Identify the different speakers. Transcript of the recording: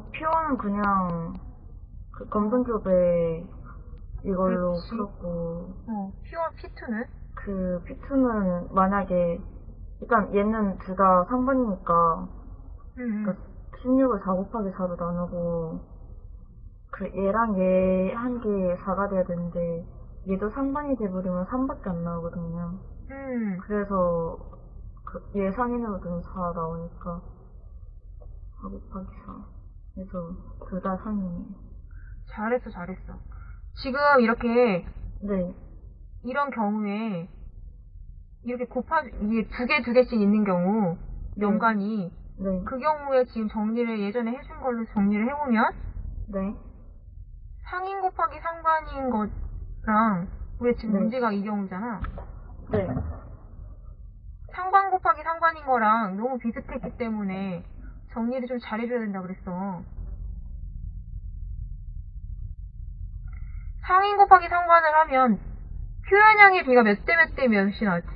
Speaker 1: 어, P1은 그냥 그 검정조배 이걸로
Speaker 2: 그렇지.
Speaker 1: 풀었고
Speaker 2: 어, P1, P2는?
Speaker 1: 그 P2는 만약에 일단 얘는 둘다 상반이니까
Speaker 2: 응,
Speaker 1: 그러니까 16을 4 곱하기 4로 나누고 그 얘랑 얘 한 개 4가 돼야 되는데 얘도 상반이 돼버리면 3밖에 안 나오거든요.
Speaker 2: 응.
Speaker 1: 그래서 그 얘 상인으로 든4 나오니까 4 곱하기 4 그래서 둘다 상인이에요.
Speaker 2: 잘했어, 잘했어. 지금 이렇게,
Speaker 1: 네,
Speaker 2: 이런 경우에, 이렇게 곱하, 이게 두 개, 두 개씩 있는 경우, 연간이,
Speaker 1: 네,
Speaker 2: 그 경우에 지금 정리를 예전에 해준 걸로 정리를 해보면,
Speaker 1: 네,
Speaker 2: 상인 곱하기 상관인 거랑, 우리 지금
Speaker 1: 네.
Speaker 2: 문제가 이 경우잖아.
Speaker 1: 네,
Speaker 2: 상관 곱하기 상관인 거랑 너무 비슷했기 때문에 정리를 좀 잘해줘야 된다 그랬어. 상인 곱하기 상관을 하면 표현량의 비가 몇 대 몇 대 몇이 나왔지?